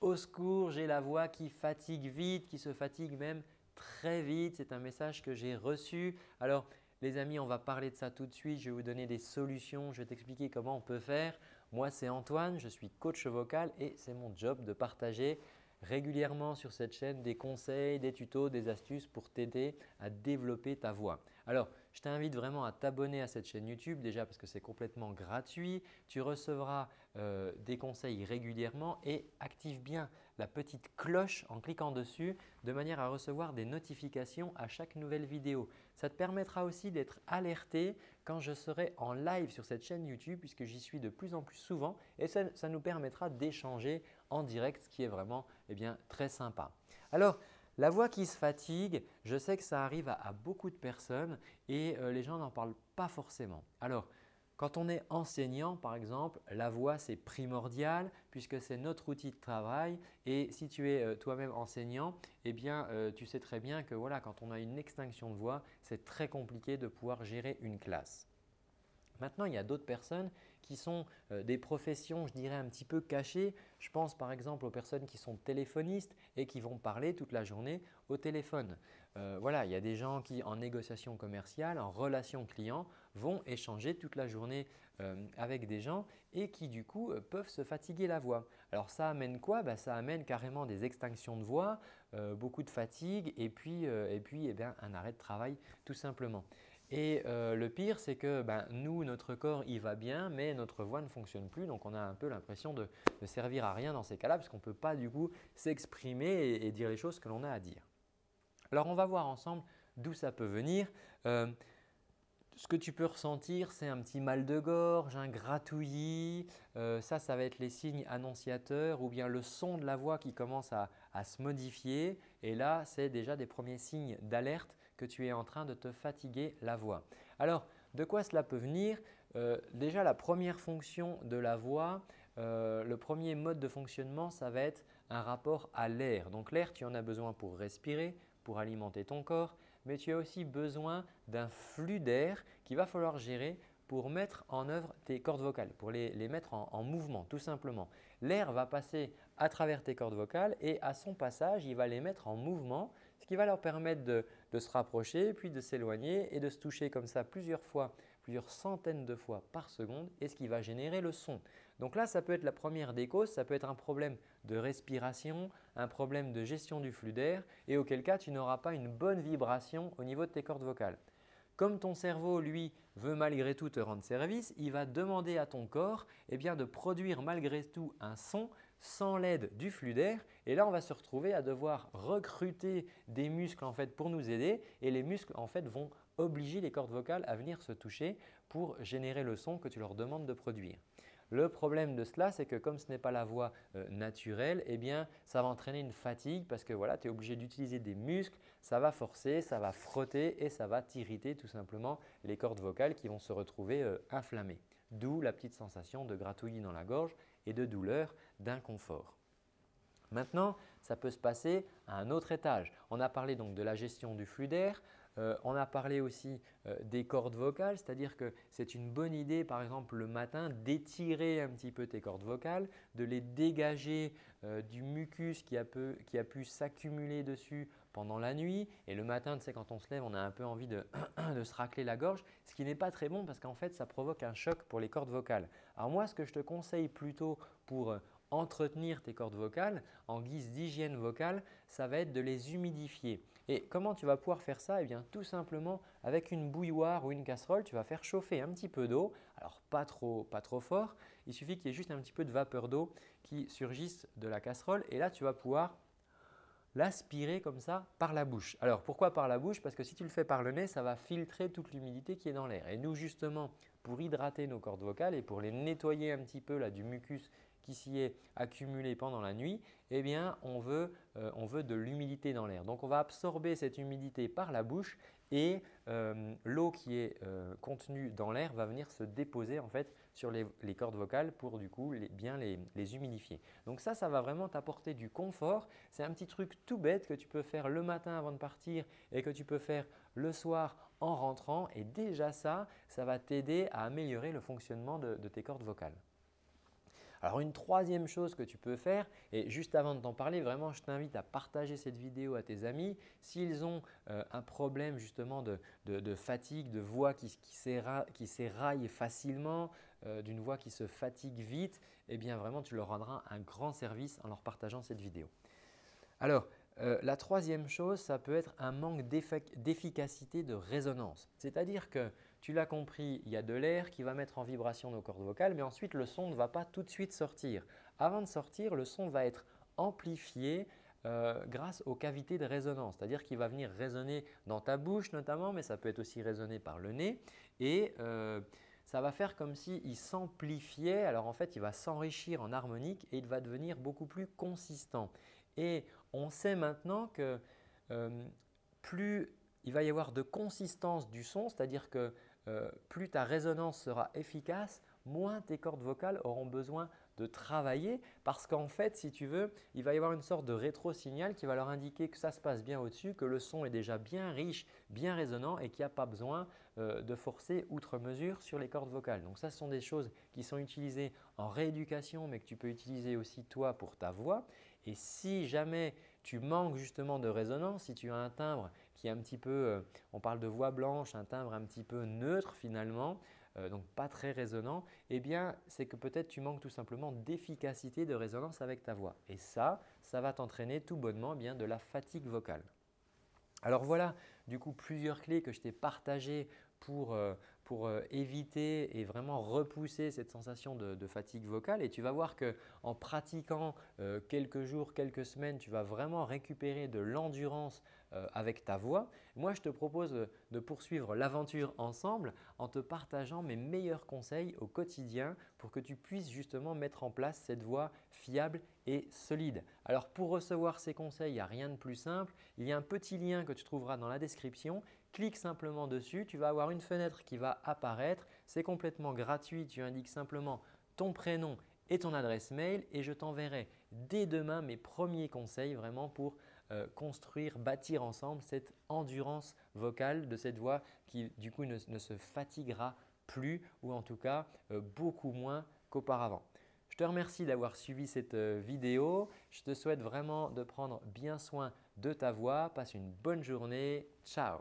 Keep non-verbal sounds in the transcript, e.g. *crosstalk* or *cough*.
Au secours, j'ai la voix qui fatigue vite, qui se fatigue même très vite. C'est un message que j'ai reçu. Alors les amis, on va parler de ça tout de suite. Je vais vous donner des solutions. Je vais t'expliquer comment on peut faire. Moi, c'est Antoine. Je suis coach vocal et c'est mon job de partager régulièrement sur cette chaîne des conseils, des tutos, des astuces pour t'aider à développer ta voix. Alors, je t'invite vraiment à t'abonner à cette chaîne YouTube déjà parce que c'est complètement gratuit. Tu recevras euh, des conseils régulièrement et active bien la petite cloche en cliquant dessus de manière à recevoir des notifications à chaque nouvelle vidéo. Ça te permettra aussi d'être alerté quand je serai en live sur cette chaîne YouTube puisque j'y suis de plus en plus souvent et ça, nous permettra d'échanger en direct ce qui est vraiment eh bien, très sympa. Alors, la voix qui se fatigue, je sais que ça arrive à, beaucoup de personnes et euh, les gens n'en parlent pas forcément. Alors, quand on est enseignant par exemple, la voix c'est primordial puisque c'est notre outil de travail et si tu es euh, toi-même enseignant, eh bien euh, tu sais très bien que voilà, quand on a une extinction de voix, c'est très compliqué de pouvoir gérer une classe. Maintenant, il y a d'autres personnes qui sont euh, des professions, je dirais, un petit peu cachées. Je pense par exemple aux personnes qui sont téléphonistes et qui vont parler toute la journée au téléphone. Euh, voilà, il y a des gens qui en négociation commerciale, en relation client, vont échanger toute la journée euh, avec des gens et qui du coup peuvent se fatiguer la voix. Alors ça amène quoi? Bah, Ça amène carrément des extinctions de voix, beaucoup de fatigue et puis, et puis eh un arrêt de travail tout simplement. Et euh, le pire, c'est que ben, nous, notre corps, il va bien, mais notre voix ne fonctionne plus. Donc, on a un peu l'impression de ne servir à rien dans ces cas-là parce qu'on ne peut pas du coup s'exprimer et, dire les choses que l'on a à dire. Alors, on va voir ensemble d'où ça peut venir. Euh, ce que tu peux ressentir, c'est un petit mal de gorge, un gratouillis. Euh, ça, ça va être les signes annonciateurs ou bien le son de la voix qui commence à se modifier. Et là, c'est déjà des premiers signes d'alerte que tu es en train de te fatiguer la voix. Alors, de quoi cela peut venir? Euh, Déjà, la première fonction de la voix, euh, le premier mode de fonctionnement, ça va être un rapport à l'air. Donc l'air, tu en as besoin pour respirer, pour alimenter ton corps, mais tu as aussi besoin d'un flux d'air qu'il va falloir gérer pour mettre en œuvre tes cordes vocales, pour les, mettre en, mouvement tout simplement. L'air va passer à travers tes cordes vocales et à son passage, il va les mettre en mouvement, qui va leur permettre de, se rapprocher, puis de s'éloigner et de se toucher comme ça plusieurs fois, plusieurs centaines de fois par seconde et ce qui va générer le son. Donc là, ça peut être la première des causes, ça peut être un problème de respiration, un problème de gestion du flux d'air et auquel cas tu n'auras pas une bonne vibration au niveau de tes cordes vocales. Comme ton cerveau, lui, veut malgré tout te rendre service, il va demander à ton corps eh de produire malgré tout un son sans l'aide du flux d'air. Et là, on va se retrouver à devoir recruter des muscles en fait, pour nous aider et les muscles en fait, vont obliger les cordes vocales à venir se toucher pour générer le son que tu leur demandes de produire. Le problème de cela, c'est que comme ce n'est pas la voix euh, naturelle, eh bien, ça va entraîner une fatigue parce que voilà, tu es obligé d'utiliser des muscles, ça va forcer, ça va frotter et ça va t'irriter tout simplement les cordes vocales qui vont se retrouver euh, inflammées. D'où la petite sensation de gratouillis dans la gorge et de douleur, d'inconfort. Maintenant, ça peut se passer à un autre étage. On a parlé donc de la gestion du flux d'air, euh, on a parlé aussi euh, des cordes vocales, c'est-à-dire que c'est une bonne idée par exemple le matin d'étirer un petit peu tes cordes vocales, de les dégager euh, du mucus qui a, pu s'accumuler dessus pendant la nuit et le matin, tu sais, quand on se lève, on a un peu envie de, *clears throat* de se racler la gorge, ce qui n'est pas très bon parce qu'en fait, ça provoque un choc pour les cordes vocales. Alors moi, ce que je te conseille plutôt pour entretenir tes cordes vocales en guise d'hygiène vocale, ça va être de les humidifier. Et comment tu vas pouvoir faire ça? Eh bien tout simplement avec une bouilloire ou une casserole, tu vas faire chauffer un petit peu d'eau, alors pas trop, pas trop fort, il suffit qu'il y ait juste un petit peu de vapeur d'eau qui surgisse de la casserole et là tu vas pouvoir l'aspirer comme ça par la bouche. Alors pourquoi par la bouche? Parce que si tu le fais par le nez, ça va filtrer toute l'humidité qui est dans l'air. Et nous justement, pour hydrater nos cordes vocales et pour les nettoyer un petit peu là, du mucus qui s'y est accumulé pendant la nuit, eh bien, on veut, euh, on veut de l'humidité dans l'air. Donc, on va absorber cette humidité par la bouche et euh, l'eau qui est euh, contenue dans l'air va venir se déposer en fait sur les, cordes vocales pour du coup bien les, les, humidifier. Donc ça, ça va vraiment t'apporter du confort. C'est un petit truc tout bête que tu peux faire le matin avant de partir et que tu peux faire le soir en rentrant et déjà ça, ça va t'aider à améliorer le fonctionnement de tes cordes vocales. Alors une troisième chose que tu peux faire et juste avant de t'en parler, vraiment je t'invite à partager cette vidéo à tes amis. S'ils ont euh, un problème justement de, fatigue, de voix qui, s'éraille facilement, euh, d'une voix qui se fatigue vite, eh bien vraiment tu leur rendras un grand service en leur partageant cette vidéo. Alors euh, la troisième chose, ça peut être un manque d'efficacité de résonance. C'est-à-dire que tu l'as compris, il y a de l'air qui va mettre en vibration nos cordes vocales, mais ensuite le son ne va pas tout de suite sortir. Avant de sortir, le son va être amplifié euh, grâce aux cavités de résonance, c'est-à-dire qu'il va venir résonner dans ta bouche notamment, mais ça peut être aussi résonné par le nez et euh, ça va faire comme s'il s'amplifiait. Alors en fait, il va s'enrichir en harmonique et il va devenir beaucoup plus consistant. Et on sait maintenant que euh, plus il va y avoir de consistance du son, c'est-à-dire que euh, plus ta résonance sera efficace, moins tes cordes vocales auront besoin de travailler parce qu'en fait, si tu veux, il va y avoir une sorte de rétro-signal qui va leur indiquer que ça se passe bien au-dessus, que le son est déjà bien riche, bien résonnant et qu'il n'y a pas besoin euh, de forcer outre mesure sur les cordes vocales. Donc ça, ce sont des choses qui sont utilisées en rééducation mais que tu peux utiliser aussi toi pour ta voix. Et si jamais tu manques justement de résonance, si tu as un timbre qui est un petit peu, euh, on parle de voix blanche, un timbre un petit peu neutre finalement, euh, donc pas très résonnant, eh bien c'est que peut-être tu manques tout simplement d'efficacité de résonance avec ta voix. Et ça, ça va t'entraîner tout bonnement eh bien, de la fatigue vocale. Alors voilà du coup plusieurs clés que je t'ai partagées pour, euh, pour euh, éviter et vraiment repousser cette sensation de, fatigue vocale. Et tu vas voir qu'en pratiquant euh, quelques jours, quelques semaines, tu vas vraiment récupérer de l'endurance euh, avec ta voix. Moi, je te propose de poursuivre l'aventure ensemble en te partageant mes meilleurs conseils au quotidien pour que tu puisses justement mettre en place cette voix fiable et solide. Alors pour recevoir ces conseils, il n'y a rien de plus simple. Il y a un petit lien que tu trouveras dans la description clique simplement dessus, tu vas avoir une fenêtre qui va apparaître. C'est complètement gratuit, tu indiques simplement ton prénom et ton adresse mail et je t'enverrai dès demain mes premiers conseils vraiment pour euh, construire, bâtir ensemble cette endurance vocale de cette voix qui du coup ne, se fatiguera plus ou en tout cas euh, beaucoup moins qu'auparavant. Je te remercie d'avoir suivi cette euh, vidéo. Je te souhaite vraiment de prendre bien soin de ta voix. Passe une bonne journée. Ciao